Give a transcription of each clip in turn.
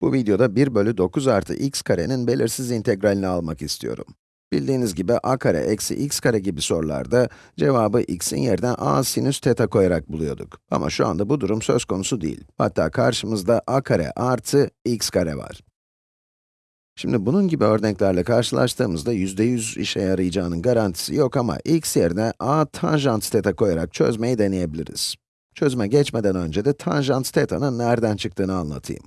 Bu videoda 1 bölü 9 artı x karenin belirsiz integralini almak istiyorum. Bildiğiniz gibi a kare eksi x kare gibi sorularda cevabı x'in yerine a sinüs teta koyarak buluyorduk. Ama şu anda bu durum söz konusu değil. Hatta karşımızda a kare artı x kare var. Şimdi bunun gibi örneklerle karşılaştığımızda %100 işe yarayacağının garantisi yok ama x yerine a tanjant teta koyarak çözmeyi deneyebiliriz. Çözüme geçmeden önce de tanjant teta'nın nereden çıktığını anlatayım.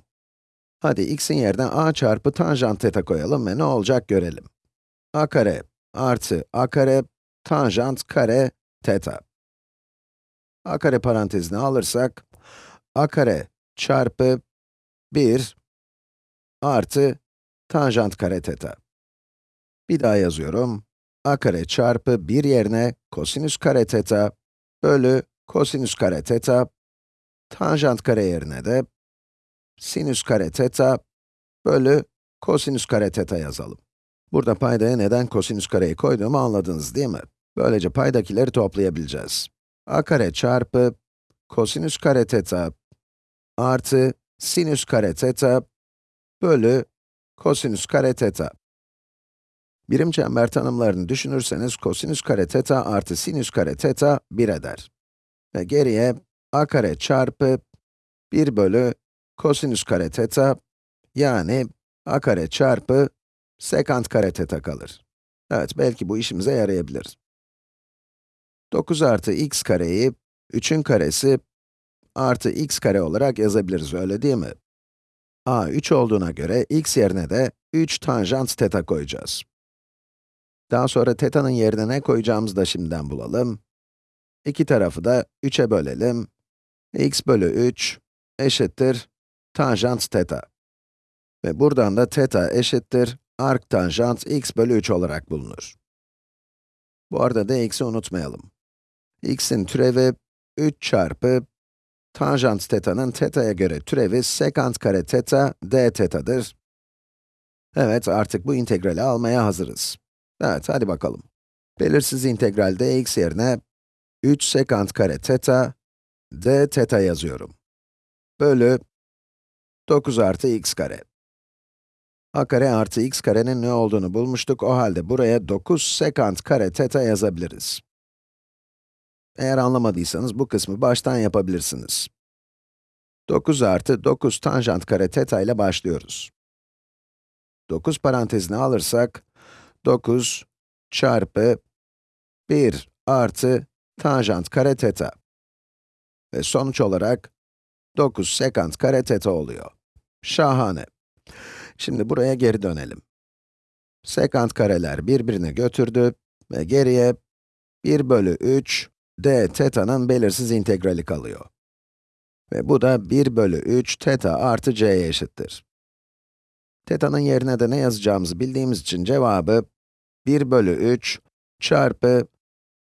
Hadi x'in yerine a çarpı tanjant teta koyalım ve ne olacak görelim. a kare artı a kare tanjant kare teta. a kare parantezini alırsak, a kare çarpı 1 artı tanjant kare teta. Bir daha yazıyorum. a kare çarpı 1 yerine kosinüs kare teta bölü kosinüs kare teta, tanjant kare yerine de sinüs kare teta bölü kosinüs kare teta yazalım. Burada paydaya neden kosinüs kareyi koyduğumu anladınız değil mi? Böylece paydakileri toplayabileceğiz. a kare çarpı kosinüs kare teta artı sinüs kare teta bölü kosinüs kare teta. Birim çember tanımlarını düşünürseniz kosinüs kare teta artı sinüs kare teta 1 eder. Ve geriye a kare çarpı 1 bölü kosinüs kare teta, yani a kare çarpı sekant kare teta kalır. Evet, belki bu işimize yarayabilir. 9 artı x kareyi, 3'ün karesi artı x kare olarak yazabiliriz, öyle değil mi? a 3 olduğuna göre x yerine de 3 tanjant teta koyacağız. Daha sonra teta'nın yerine ne koyacağımızı da şimdiden bulalım. İki tarafı da 3'e bölelim. x bölü 3 eşittir tanjant teta. Ve buradan da teta eşittir arc tanjant x bölü 3 olarak bulunur. Bu arada dx'i unutmayalım. x'in türevi 3 çarpı tanjant teta'nın teta'ya göre türevi sekant kare teta d teta'dır. Evet, artık bu integrali almaya hazırız. Evet, hadi bakalım. Belirsiz integralde x yerine 3 sekant kare teta, d teta yazıyorum. Bölü 9 artı x kare. a kare artı x karenin ne olduğunu bulmuştuk, o halde buraya 9 sekant kare teta yazabiliriz. Eğer anlamadıysanız bu kısmı baştan yapabilirsiniz. 9 artı 9 tanjant kare teta ile başlıyoruz. 9 parantezini alırsak, 9 çarpı 1 artı tanjant kare teta. Ve sonuç olarak 9 sekant kare teta oluyor. Şahane. Şimdi buraya geri dönelim. Sekant kareler birbirine götürdü ve geriye 1 bölü 3 d teta'nın belirsiz integrali kalıyor. Ve bu da 1 bölü 3 teta artı c'ye eşittir. Teta'nın yerine de ne yazacağımızı bildiğimiz için cevabı 1 bölü 3 çarpı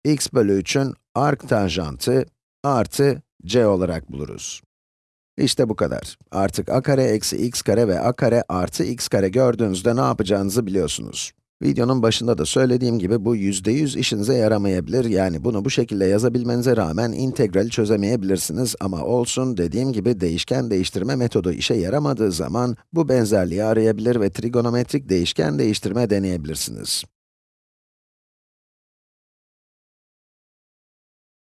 x bölü 3'ün arc tanjantı artı c olarak buluruz. İşte bu kadar. Artık a kare eksi x kare ve a kare artı x kare gördüğünüzde ne yapacağınızı biliyorsunuz. Videonun başında da söylediğim gibi bu %100 işinize yaramayabilir. Yani bunu bu şekilde yazabilmenize rağmen integrali çözemeyebilirsiniz. Ama olsun, dediğim gibi değişken değiştirme metodu işe yaramadığı zaman bu benzerliği arayabilir ve trigonometrik değişken değiştirme deneyebilirsiniz.